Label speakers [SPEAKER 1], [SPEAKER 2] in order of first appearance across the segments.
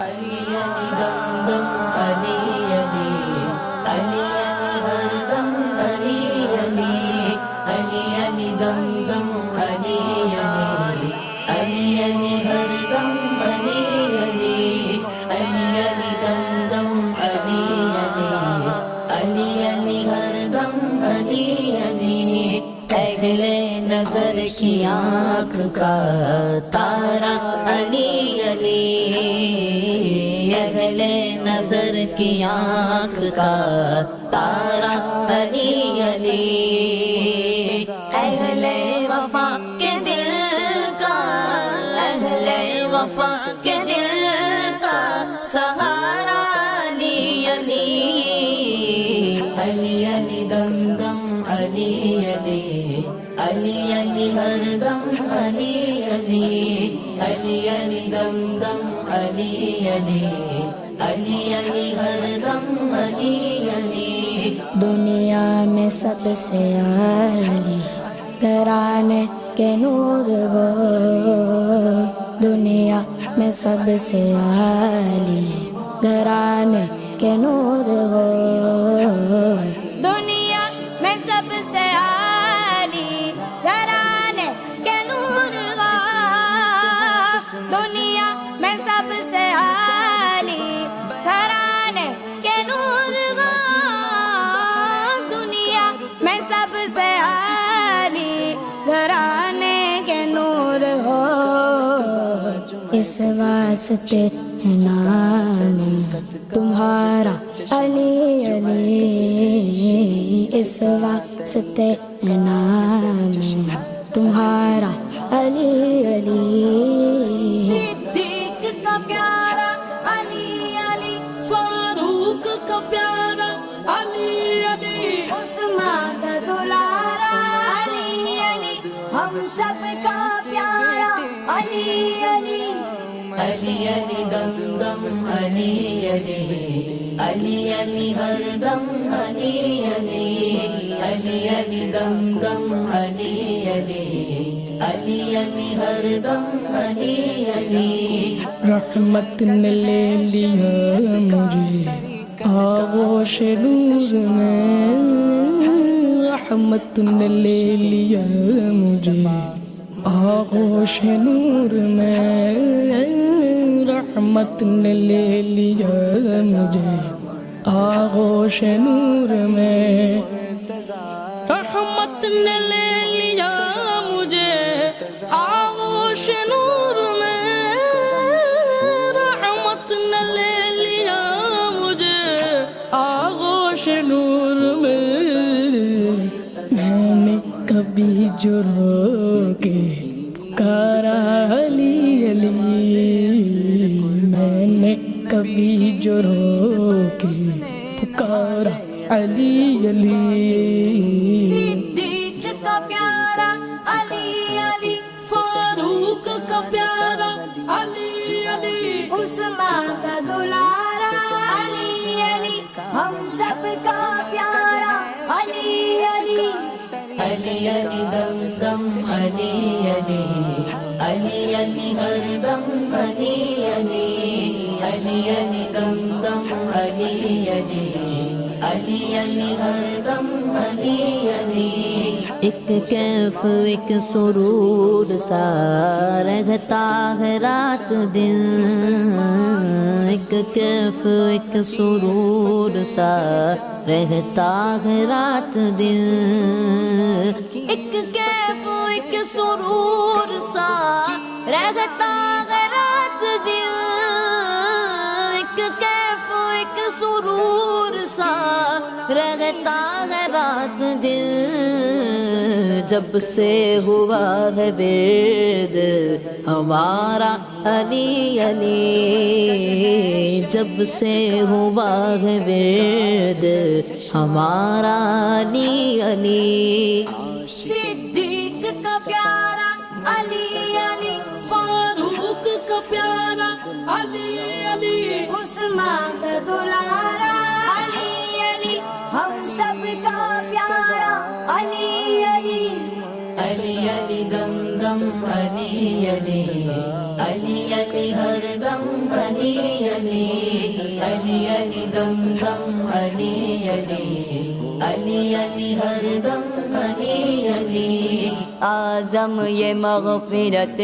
[SPEAKER 1] علی علی دم دم علی علی علی علی ہر دم علی علی علی علی دم دم علی علی علی علی ہر دم علی علی علی علی دم دم علی علی علی علی ہر دم علی علی اہل نظر کی آنکھ کا تارا علی علی اہل نظر کی آنکھ کا تارا علی علی یعنی۔ اہل وفا کے دل کا، اہل وفا کے دل کا سہارا علی یعنی۔ علی علی علی دم دم، علی علی علی علی ہر دم، علی علی علی علی دم دم، علی علی علی علی ہر دم علی علی
[SPEAKER 2] دنیا میں سب سے عالی گھرانے کے نور ہو دنیا میں سب سے عالی گھرانے کے نور ہو دنیا میں سب سے عالی گھرانے کے نور ہو دنیا میں سب سے عالی گھرانے کے نور ہو دنیا میں سب سے عالی گھرانے کے نور ہو اس واسطے نام تمہارا علی علی اس واسطے نام تمہارا علی ہم سب کا پیارا علی علی۔
[SPEAKER 1] علی علی دم دم علی علی۔ علی علی ہر دم علی علی۔ علی علی دم دم علی علی۔ علی علی ہر دم علی علی۔
[SPEAKER 3] رحمت نے لے لیا مجھے آغوش نور میں۔ رحمت نے لے لیا مجھے۔ آغوش نور میں رحمت نے لے لیا مجھے۔ آغوش نور میں رحمت نے لے لیا مجھے۔ آغوش نور میں رحمت نے لے لیا مجھے۔ آغوش نور کبھی جو رو کے پکارا علی علی میں نے کبھی جو رو کے پکارا علی علی۔
[SPEAKER 4] صدیق کا پیارا علی علی، فاروق کا پیارا علی علی۔
[SPEAKER 2] عثمان کا دلارا علی علی۔ ہم سب کا پیارا علی علی۔
[SPEAKER 1] علی علی دم دم علی علی علی علی ہر دم علی علی علی علی دم دم علی علی علی علی ہر دم علی علی ایک کیف، ایک سرور سا رہتا ہے رات دن۔ ایک کیف، ایک سرور سا رہتا ہے رات دن۔ ایک کیف، ایک سرور سا رہتا ہے رات دن۔ ایک کیف، ایک سرور رہتا ہے رات دن جب سے ہوا ہے ورد ہمارا علی علی۔ جب سے ہوا ہے ورد ہمارا علی علی۔
[SPEAKER 4] صدیق کا پیارا علی علی فاروق کا پیارا علی علی۔
[SPEAKER 2] عثمان کا دلارا علی ہم سب کا پیارا علی علی.
[SPEAKER 1] علی علی دم دم علی علی. علی علی ہر دم علی علی. علی دم دم علی علی. علی علی ہر دم
[SPEAKER 5] آزم یہ مغفرت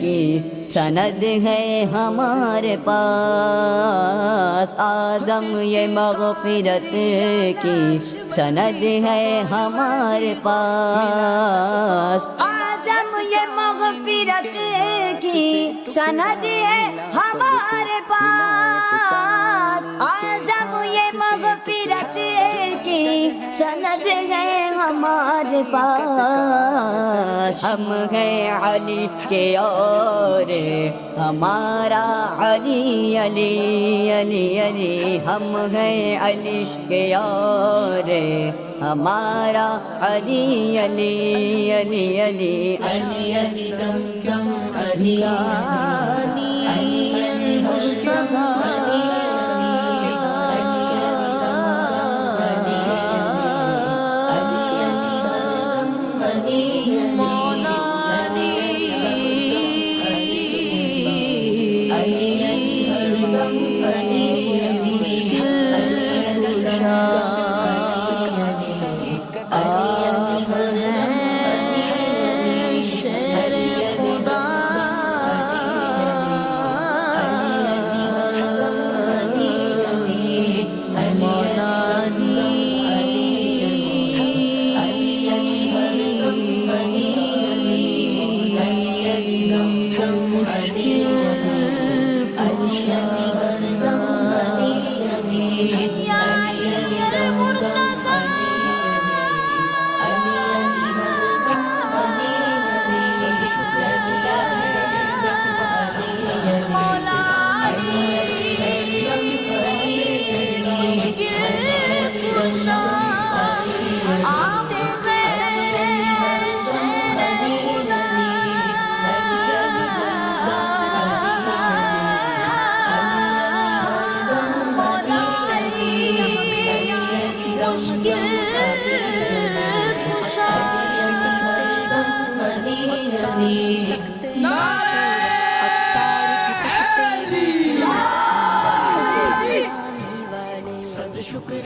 [SPEAKER 5] کی سند ہے ہمارے پاس۔ آزم یہ مغفرت کی سند ہے ہمارے پاس۔ آزم یہ مغفرت کی سند ہے ہمارے پاس۔ آزم یہ مغفرت سند ہے ہمارے پاس ہم ہیں علی کے اور ہمارا علی علی علی علی ہم ہیں علی کے اور ہمارا علی علی علی علی
[SPEAKER 1] علی علی دم دم علی علی علی ہر
[SPEAKER 4] نعرہ